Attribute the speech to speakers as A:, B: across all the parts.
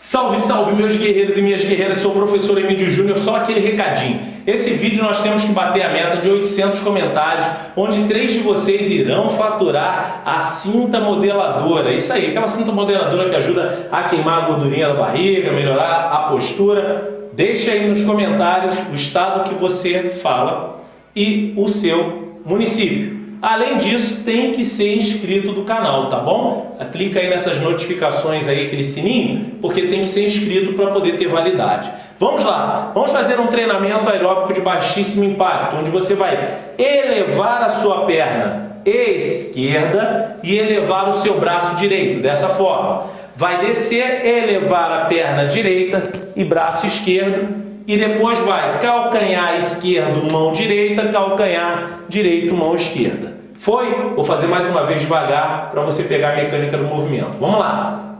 A: Salve, salve meus guerreiros e minhas guerreiras, sou o professor Emílio Júnior, só aquele recadinho. Esse vídeo nós temos que bater a meta de 800 comentários, onde três de vocês irão faturar a cinta modeladora. Isso aí, aquela cinta modeladora que ajuda a queimar a gordurinha da barriga, melhorar a postura. Deixa aí nos comentários o estado que você fala e o seu município. Além disso, tem que ser inscrito do canal, tá bom? Clica aí nessas notificações aí, aquele sininho, porque tem que ser inscrito para poder ter validade. Vamos lá, vamos fazer um treinamento aeróbico de baixíssimo impacto, onde você vai elevar a sua perna esquerda e elevar o seu braço direito, dessa forma. Vai descer, elevar a perna direita e braço esquerdo e depois vai calcanhar esquerdo, mão direita, calcanhar direito, mão esquerda. Foi? Vou fazer mais uma vez devagar para você pegar a mecânica do movimento. Vamos lá.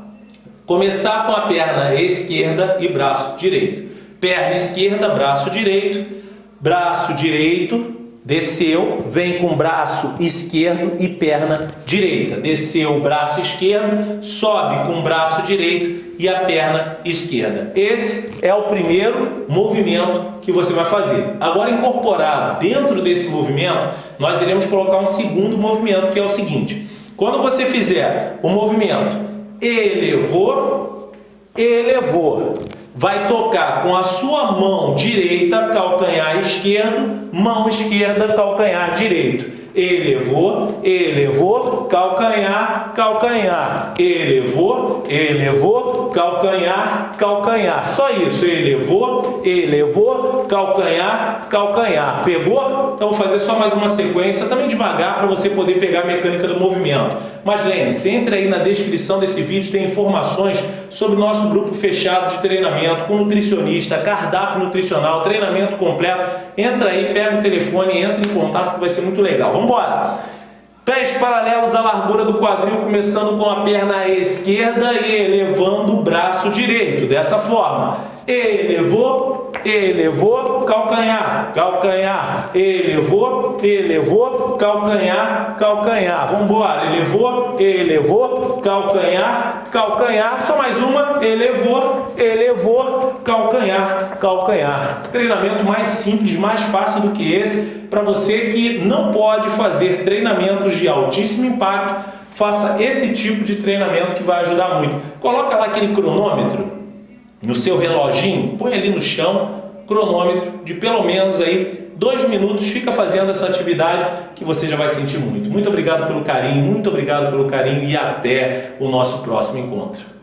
A: Começar com a perna esquerda e braço direito. Perna esquerda, braço direito, braço direito, desceu, vem com braço esquerdo e perna direita. Desceu o braço esquerdo, sobe com o braço direito e a perna esquerda. Esse é o primeiro movimento que você vai fazer. Agora, incorporado dentro desse movimento, nós iremos colocar um segundo movimento, que é o seguinte. Quando você fizer o movimento elevou, elevou, vai tocar com a sua mão direita, calcanhar esquerdo, mão esquerda, calcanhar direito elevou, elevou, calcanhar, calcanhar, elevou, elevou, calcanhar, calcanhar. Só isso, elevou, elevou, calcanhar, calcanhar. Pegou? Então vou fazer só mais uma sequência, também devagar, para você poder pegar a mecânica do movimento. Mas lembre-se, entre aí na descrição desse vídeo, tem informações sobre o nosso grupo fechado de treinamento com nutricionista, cardápio nutricional, treinamento completo. Entra aí, pega o telefone, entra em contato que vai ser muito legal. Vamos embora! Pés paralelos à largura do quadril, começando com a perna esquerda e elevando o braço direito, dessa forma. Elevou, elevou, calcanhar, calcanhar, elevou, elevou, calcanhar, calcanhar. Vamos embora, elevou, elevou, calcanhar, calcanhar. Só mais uma, elevou, elevou, calcanhar, calcanhar. Treinamento mais simples, mais fácil do que esse, para você que não pode fazer treinamentos de altíssimo impacto, faça esse tipo de treinamento que vai ajudar muito. Coloca lá aquele cronômetro no seu reloginho, põe ali no chão, cronômetro de pelo menos aí dois minutos, fica fazendo essa atividade que você já vai sentir muito. Muito obrigado pelo carinho, muito obrigado pelo carinho e até o nosso próximo encontro.